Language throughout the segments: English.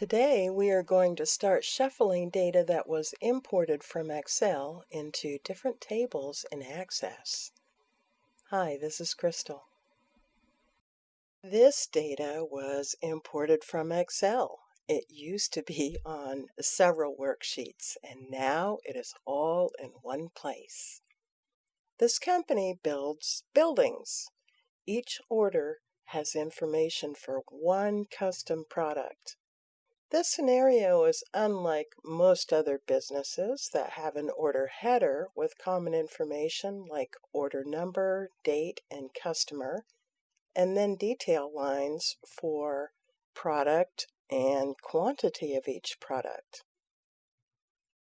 Today we are going to start shuffling data that was imported from Excel into different tables in Access. Hi, this is Crystal. This data was imported from Excel. It used to be on several worksheets and now it is all in one place. This company builds buildings. Each order has information for one custom product. This scenario is unlike most other businesses that have an order header with common information like order number, date, and customer, and then detail lines for product and quantity of each product.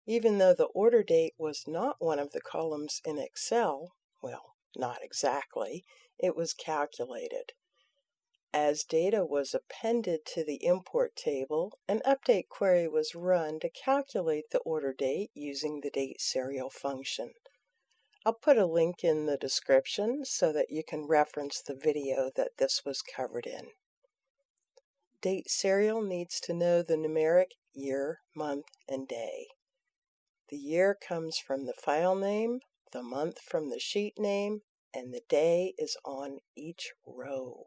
Even though the order date was not one of the columns in Excel, well, not exactly, it was calculated. As data was appended to the import table, an update query was run to calculate the order date using the date serial function. I'll put a link in the description so that you can reference the video that this was covered in. Date serial needs to know the numeric year, month, and day. The year comes from the file name, the month from the sheet name, and the day is on each row.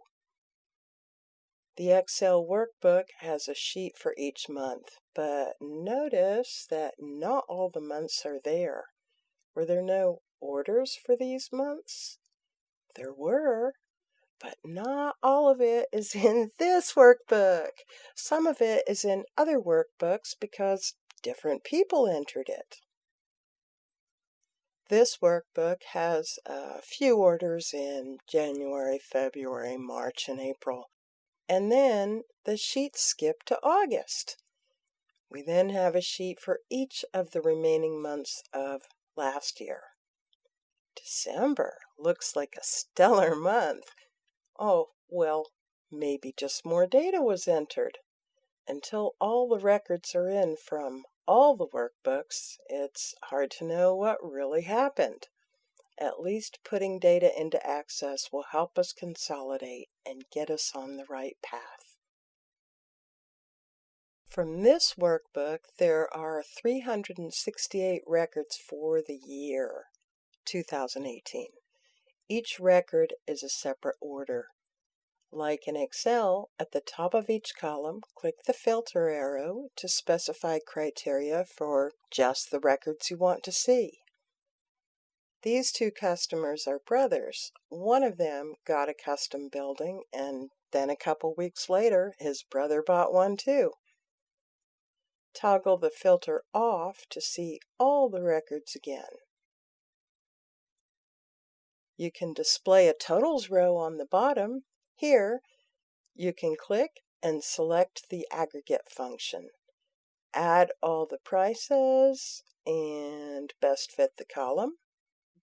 The Excel workbook has a sheet for each month, but notice that not all the months are there. Were there no orders for these months? There were, but not all of it is in this workbook. Some of it is in other workbooks because different people entered it. This workbook has a few orders in January, February, March, and April. And then the sheets skip to August. We then have a sheet for each of the remaining months of last year. December looks like a stellar month. Oh, well, maybe just more data was entered. Until all the records are in from all the workbooks, it's hard to know what really happened. At least putting data into Access will help us consolidate and get us on the right path. From this workbook, there are 368 records for the year 2018. Each record is a separate order. Like in Excel, at the top of each column, click the filter arrow to specify criteria for just the records you want to see. These two customers are brothers. One of them got a custom building, and then a couple weeks later, his brother bought one too. Toggle the filter off to see all the records again. You can display a totals row on the bottom. Here, you can click and select the aggregate function. Add all the prices and best fit the column.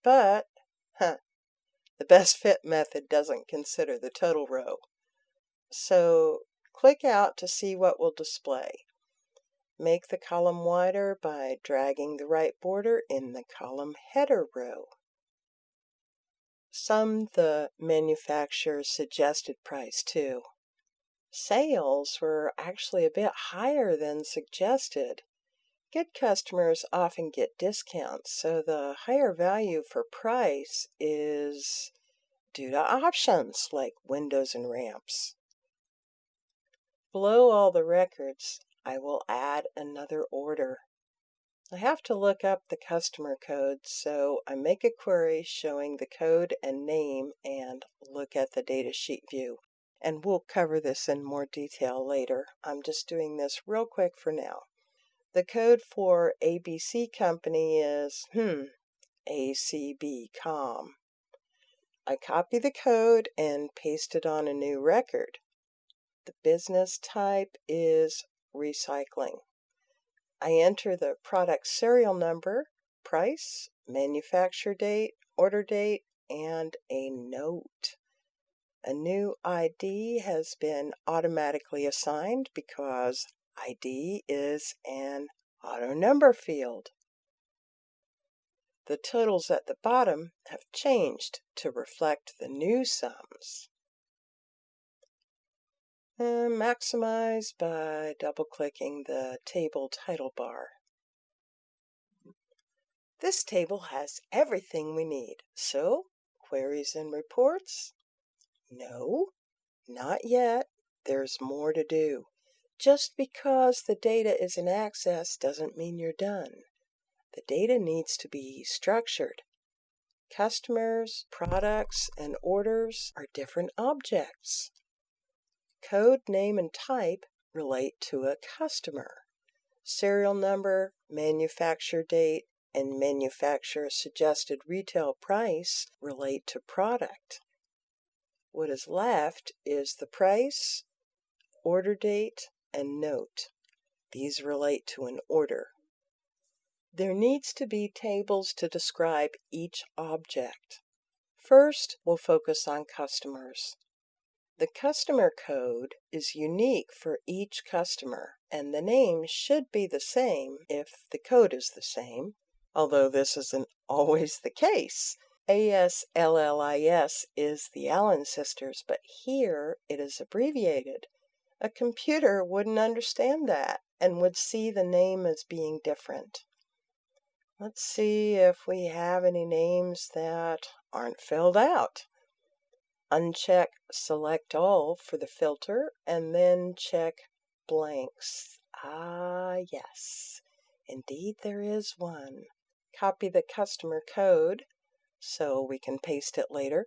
But, huh, the best fit method doesn't consider the total row. So click out to see what will display. Make the column wider by dragging the right border in the column header row. Sum the manufacturer's suggested price too. Sales were actually a bit higher than suggested. Good customers often get discounts, so the higher value for price is due to options like windows and ramps. Below all the records, I will add another order. I have to look up the customer code, so I make a query showing the code and name and look at the datasheet view. And we'll cover this in more detail later. I'm just doing this real quick for now. The code for ABC Company is, hmm, ACB.com. I copy the code and paste it on a new record. The business type is recycling. I enter the product serial number, price, manufacture date, order date, and a note. A new ID has been automatically assigned because ID is an auto number field. The totals at the bottom have changed to reflect the new sums. and maximize by double-clicking the table title bar. This table has everything we need. So, queries and reports? No, not yet. There's more to do. Just because the data is in Access doesn't mean you're done. The data needs to be structured. Customers, products, and orders are different objects. Code, name, and type relate to a customer. Serial number, manufacture date, and manufacturer suggested retail price relate to product. What is left is the price, order date, and note. These relate to an order. There needs to be tables to describe each object. First, we'll focus on customers. The customer code is unique for each customer, and the name should be the same if the code is the same, although this isn't always the case. ASLLIS is the Allen sisters, but here it is abbreviated. A computer wouldn't understand that and would see the name as being different. Let's see if we have any names that aren't filled out. Uncheck Select All for the filter and then check Blanks. Ah, yes. Indeed, there is one. Copy the customer code so we can paste it later.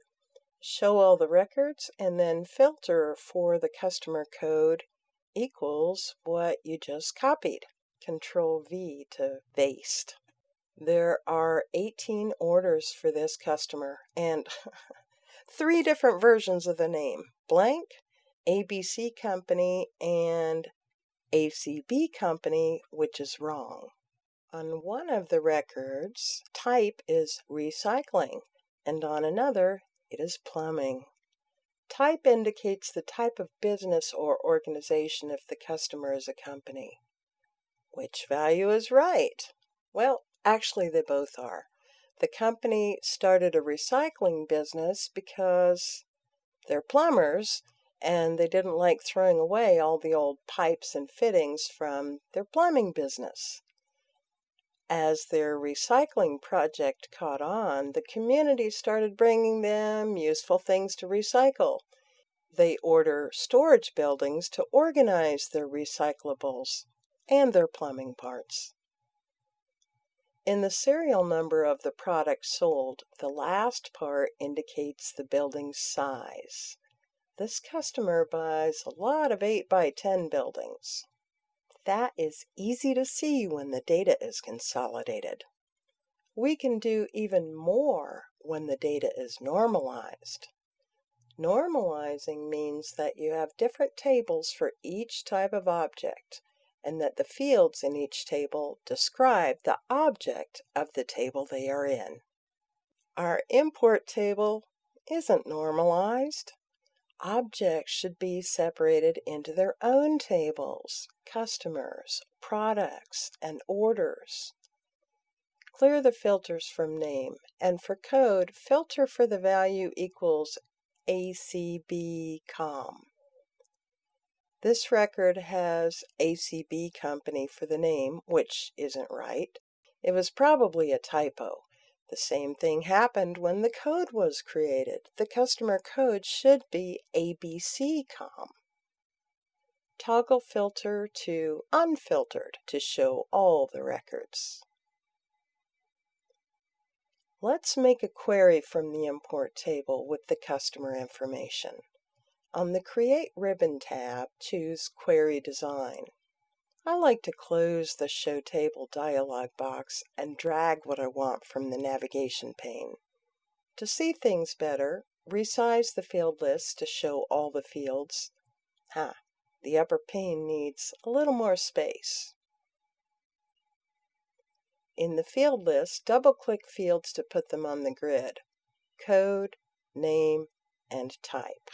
Show all the records and then filter for the customer code equals what you just copied. Control V to paste. There are 18 orders for this customer and three different versions of the name blank, ABC Company, and ACB Company, which is wrong. On one of the records, type is recycling, and on another, it is plumbing. Type indicates the type of business or organization if the customer is a company. Which value is right? Well, actually, they both are. The company started a recycling business because they're plumbers and they didn't like throwing away all the old pipes and fittings from their plumbing business. As their recycling project caught on, the community started bringing them useful things to recycle. They order storage buildings to organize their recyclables and their plumbing parts. In the serial number of the product sold, the last part indicates the building's size. This customer buys a lot of 8 by 10 buildings. That is easy to see when the data is consolidated. We can do even more when the data is normalized. Normalizing means that you have different tables for each type of object and that the fields in each table describe the object of the table they are in. Our import table isn't normalized objects should be separated into their own tables, customers, products, and orders. Clear the filters from name, and for code, filter for the value equals ACB.com. This record has ACB Company for the name, which isn't right. It was probably a typo. The same thing happened when the code was created. The customer code should be ABC.com. Toggle filter to unfiltered to show all the records. Let's make a query from the import table with the customer information. On the Create Ribbon tab, choose Query Design. I like to close the Show Table dialog box and drag what I want from the navigation pane. To see things better, resize the field list to show all the fields. Ha, the upper pane needs a little more space. In the field list, double-click fields to put them on the grid. Code, name, and type.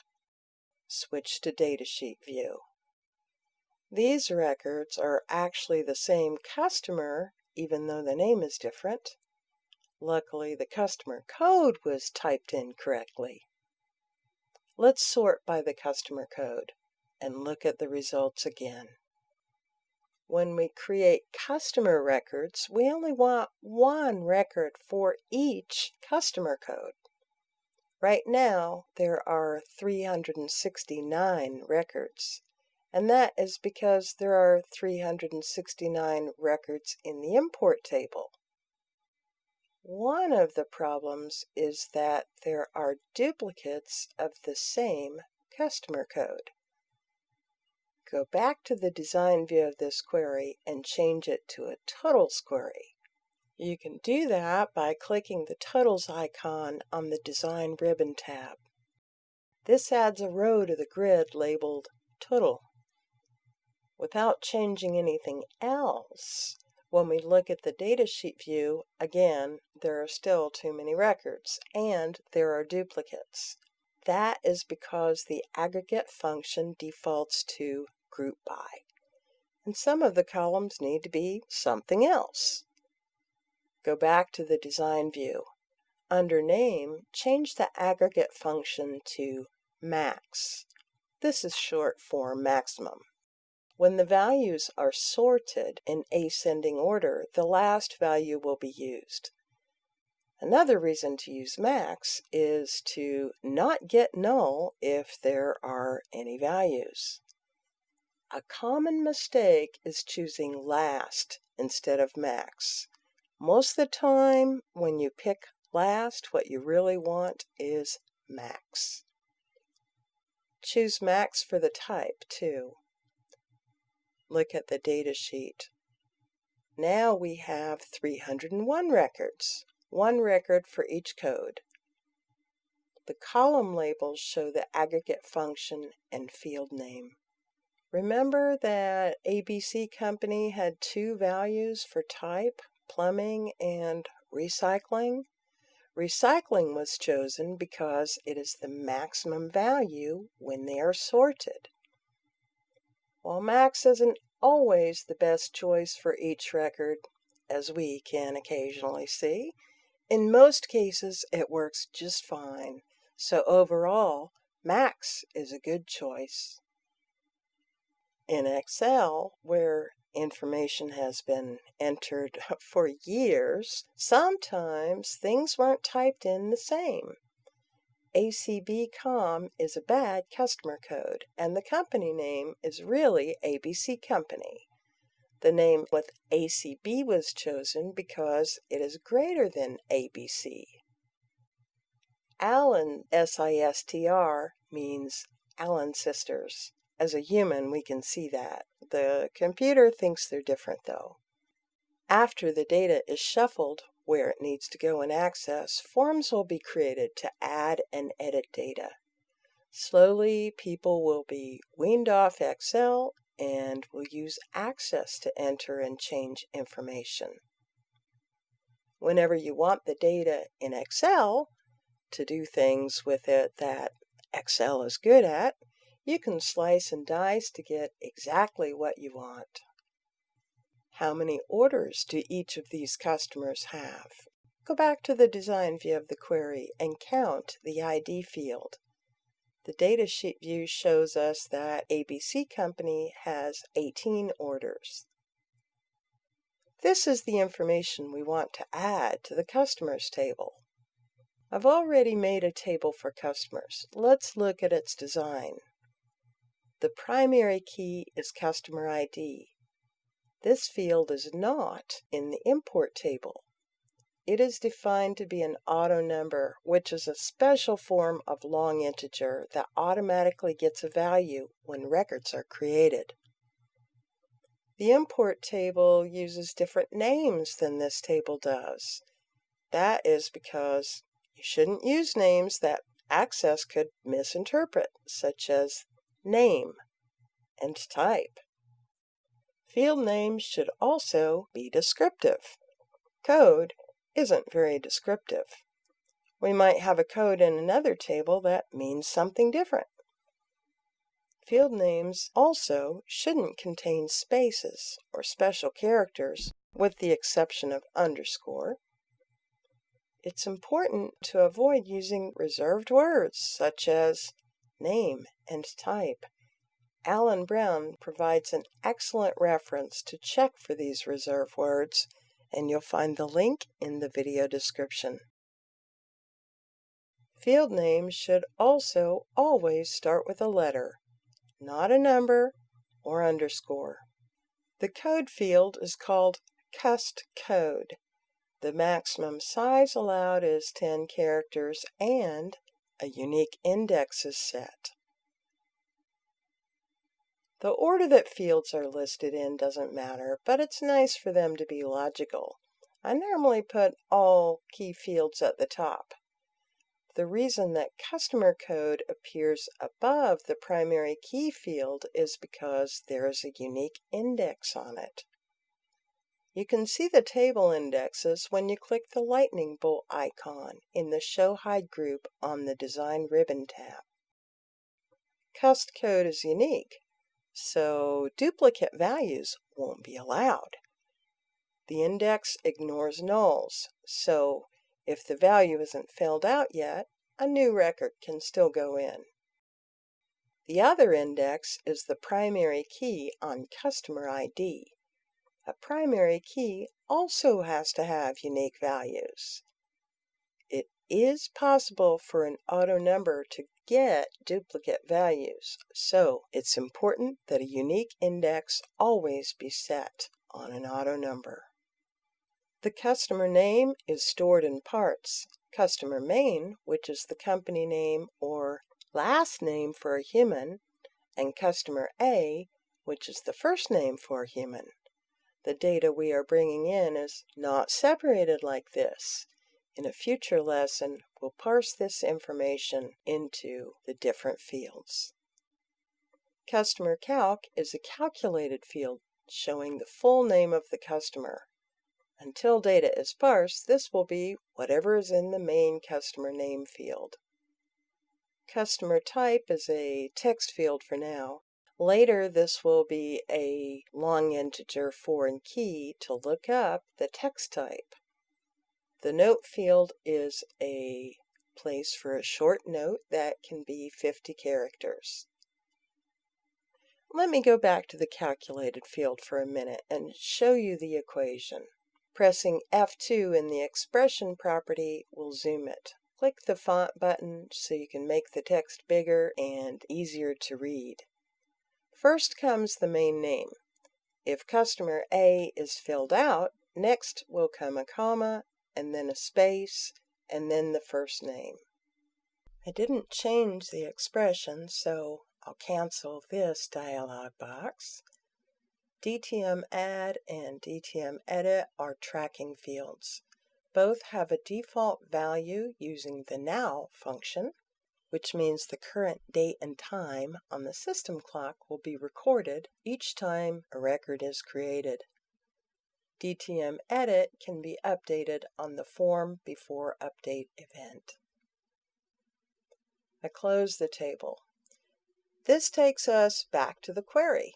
Switch to Datasheet view. These records are actually the same customer, even though the name is different. Luckily, the customer code was typed in correctly. Let's sort by the customer code. and look at the results again. When we create customer records, we only want one record for each customer code. Right now, there are 369 records, and that is because there are 369 records in the import table. One of the problems is that there are duplicates of the same customer code. Go back to the design view of this query and change it to a totals query. You can do that by clicking the totals icon on the design ribbon tab. This adds a row to the grid labeled total. Without changing anything else, when we look at the datasheet view, again, there are still too many records, and there are duplicates. That is because the aggregate function defaults to group by. And some of the columns need to be something else. Go back to the design view. Under name, change the aggregate function to max. This is short for maximum. When the values are sorted in ascending order, the last value will be used. Another reason to use max is to not get null if there are any values. A common mistake is choosing last instead of max. Most of the time, when you pick last, what you really want is max. Choose max for the type, too. Look at the data sheet. Now we have 301 records, one record for each code. The column labels show the aggregate function and field name. Remember that ABC Company had two values for type, plumbing, and recycling? Recycling was chosen because it is the maximum value when they are sorted. While max isn't always the best choice for each record, as we can occasionally see, in most cases it works just fine. So overall, max is a good choice. In Excel, where information has been entered for years, sometimes things weren't typed in the same. ACB.com is a bad customer code, and the company name is really ABC Company. The name with ACB was chosen because it is greater than ABC. Allen SISTR means Allen Sisters. As a human, we can see that. The computer thinks they're different, though. After the data is shuffled where it needs to go in Access, forms will be created to add and edit data. Slowly, people will be weaned off Excel and will use Access to enter and change information. Whenever you want the data in Excel to do things with it that Excel is good at, you can slice and dice to get exactly what you want. How many orders do each of these customers have? Go back to the design view of the query and count the ID field. The datasheet view shows us that ABC Company has 18 orders. This is the information we want to add to the customers table. I've already made a table for customers. Let's look at its design. The primary key is customer ID. This field is not in the import table. It is defined to be an auto number, which is a special form of long integer that automatically gets a value when records are created. The import table uses different names than this table does. That is because you shouldn't use names that Access could misinterpret, such as name, and type. Field names should also be descriptive. Code isn't very descriptive. We might have a code in another table that means something different. Field names also shouldn't contain spaces or special characters, with the exception of underscore. It's important to avoid using reserved words such as name and type Allen Browne provides an excellent reference to check for these reserve words, and you'll find the link in the video description. Field names should also always start with a letter, not a number or underscore. The code field is called cust code. The maximum size allowed is 10 characters and a unique index is set. The order that fields are listed in doesn't matter, but it's nice for them to be logical. I normally put all key fields at the top. The reason that customer code appears above the primary key field is because there is a unique index on it. You can see the table indexes when you click the lightning bolt icon in the Show Hide group on the Design Ribbon tab. Cust code is unique, so duplicate values won't be allowed. The index ignores nulls, so if the value isn't filled out yet, a new record can still go in. The other index is the primary key on customer ID. A primary key also has to have unique values. Is possible for an auto number to get duplicate values, so it's important that a unique index always be set on an auto number. The customer name is stored in parts. Customer main, which is the company name or last name for a human, and customer A, which is the first name for a human. The data we are bringing in is not separated like this. In a future lesson, we'll parse this information into the different fields. Customer Calc is a calculated field showing the full name of the customer. Until data is parsed, this will be whatever is in the main customer name field. Customer type is a text field for now. Later, this will be a long integer foreign key to look up the text type. The note field is a place for a short note that can be 50 characters. Let me go back to the calculated field for a minute and show you the equation. Pressing F2 in the expression property will zoom it. Click the font button so you can make the text bigger and easier to read. First comes the main name. If customer A is filled out, next will come a comma, and then a space, and then the first name. I didn't change the expression, so I'll cancel this dialog box DTM Add and DTM Edit are tracking fields. Both have a default value using the Now function, which means the current date and time on the system clock will be recorded each time a record is created. DTM Edit can be updated on the Form Before Update event. I close the table. This takes us back to the query.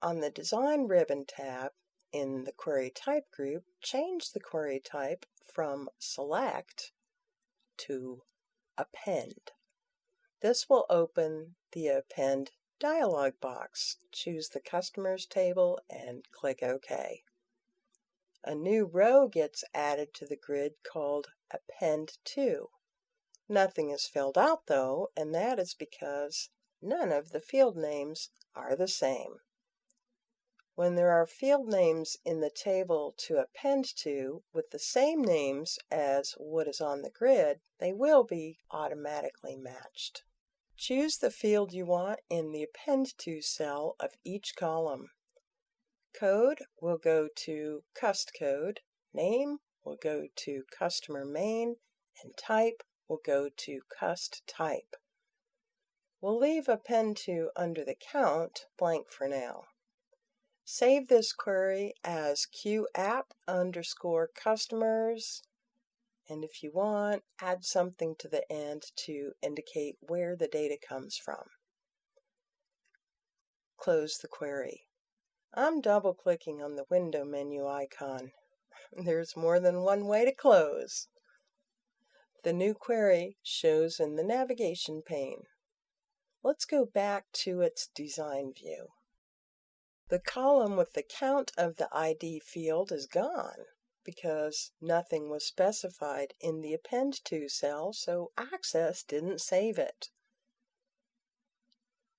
On the Design Ribbon tab in the Query Type group, change the query type from Select to Append. This will open the Append dialog box. Choose the Customers table and click OK. A new row gets added to the grid called Append To. Nothing is filled out though, and that is because none of the field names are the same. When there are field names in the table to append to with the same names as what is on the grid, they will be automatically matched. Choose the field you want in the Append To cell of each column. Code we'll go to Cust Code, Name we'll go to Customer Main, and Type we'll go to Cust Type. We'll leave Append To under the count blank for now. Save this query as qapp underscore customers. And if you want, add something to the end to indicate where the data comes from. Close the query. I'm double clicking on the window menu icon. There's more than one way to close. The new query shows in the navigation pane. Let's go back to its design view. The column with the count of the ID field is gone because nothing was specified in the append to cell, so Access didn't save it.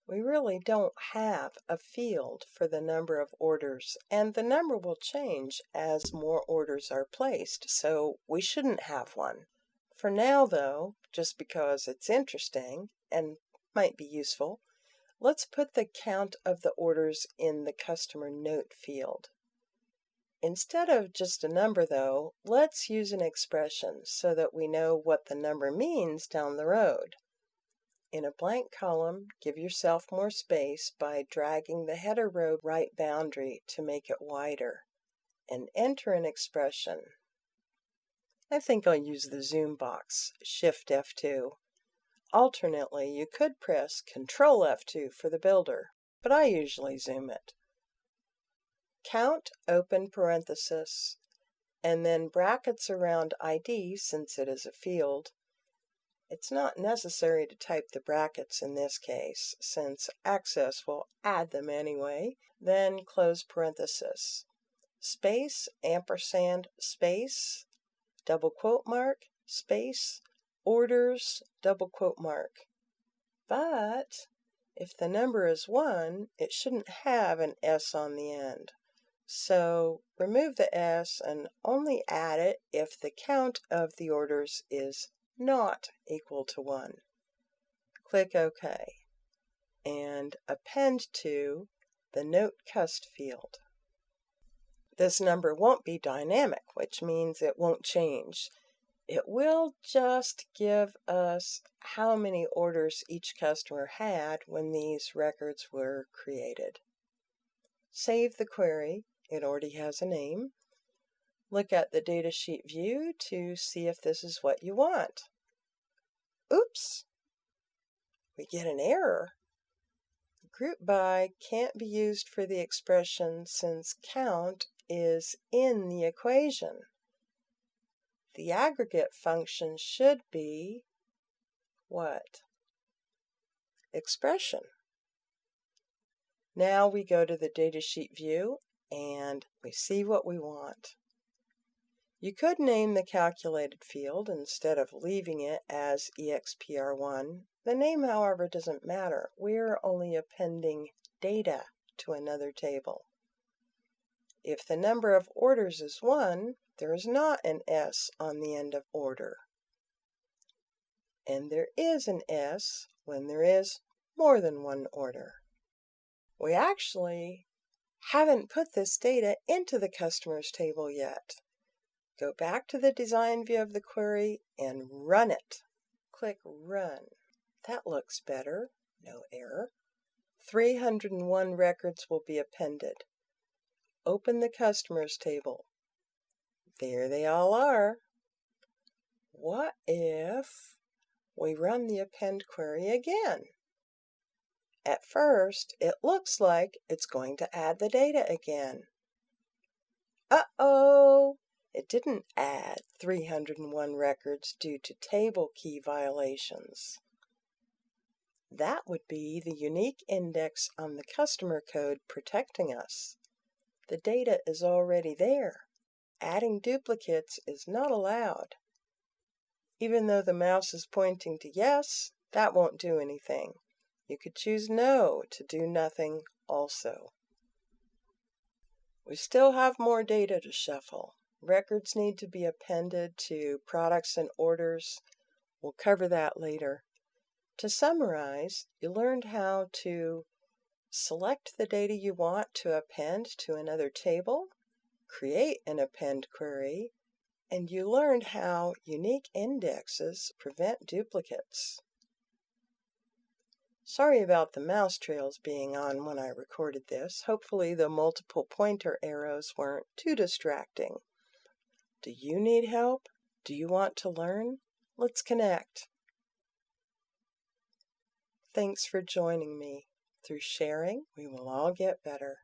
We really don't have a field for the number of orders, and the number will change as more orders are placed, so we shouldn't have one. For now, though, just because it's interesting and might be useful, let's put the count of the orders in the customer note field. Instead of just a number, though, let's use an expression so that we know what the number means down the road. In a blank column, give yourself more space by dragging the header row right boundary to make it wider, and enter an expression. I think I'll use the zoom box, Shift F2. Alternately, you could press Control F2 for the builder, but I usually zoom it. Count, open parenthesis, and then brackets around ID since it is a field. It's not necessary to type the brackets in this case, since Access will add them anyway. Then close parenthesis. Space, ampersand, space, double quote mark, space, orders, double quote mark. But if the number is 1, it shouldn't have an S on the end. So remove the S and only add it if the count of the orders is not equal to 1. Click OK and append to the Note Cust field. This number won't be dynamic, which means it won't change. It will just give us how many orders each customer had when these records were created. Save the query. It already has a name. Look at the datasheet view to see if this is what you want. Oops! We get an error. Group by can't be used for the expression since count is in the equation. The aggregate function should be what? Expression. Now we go to the datasheet view and we see what we want. You could name the calculated field instead of leaving it as EXPR1. The name, however, doesn't matter. We're only appending data to another table. If the number of orders is 1, there is not an S on the end of order. And there is an S when there is more than one order. We actually haven't put this data into the customers table yet. Go back to the design view of the query and run it. Click Run. That looks better. No error. 301 records will be appended. Open the customers table. There they all are. What if we run the append query again? At first, it looks like it's going to add the data again. Uh-oh! It didn't add 301 records due to table key violations. That would be the unique index on the customer code protecting us. The data is already there. Adding duplicates is not allowed. Even though the mouse is pointing to yes, that won't do anything. You could choose no to do nothing also. We still have more data to shuffle. Records need to be appended to products and orders. We'll cover that later. To summarize, you learned how to Select the data you want to append to another table, create an append query, and you learned how unique indexes prevent duplicates. Sorry about the mouse trails being on when I recorded this. Hopefully the multiple pointer arrows weren't too distracting. Do you need help? Do you want to learn? Let's connect. Thanks for joining me. Through sharing, we will all get better.